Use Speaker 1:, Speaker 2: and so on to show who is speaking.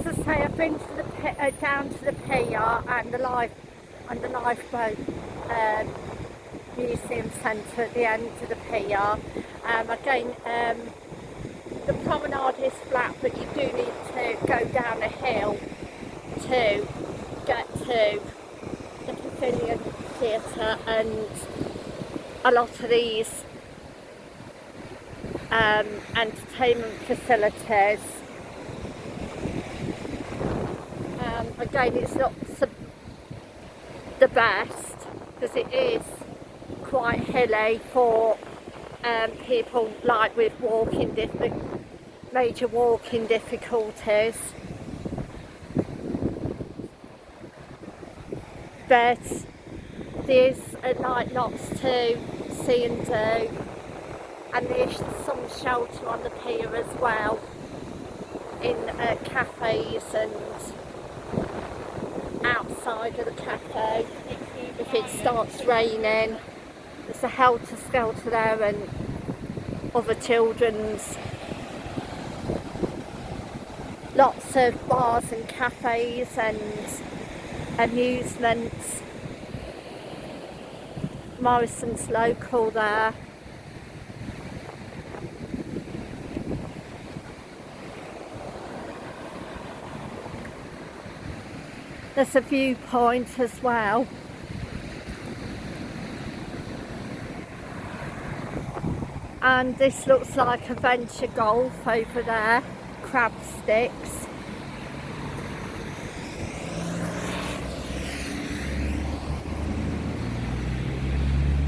Speaker 1: say I've been to the uh, down to the pier and the life and the lifeboat um, museum centre at the end of the pier. Um, again, um, the promenade is flat, but you do need to go down a hill to get to the Pavilion Theatre and a lot of these um, entertainment facilities. Um, again, it's not the best because it is quite hilly for um, people like with walking major walking difficulties. But there's uh, like lots to see and do and there's some shelter on the pier as well in uh, cafes and of the cafe if it starts raining there's a helter skelter there and other children's. Lots of bars and cafes and amusements. Morrison's local there There's a viewpoint as well. And this looks like a venture golf over there, crab sticks.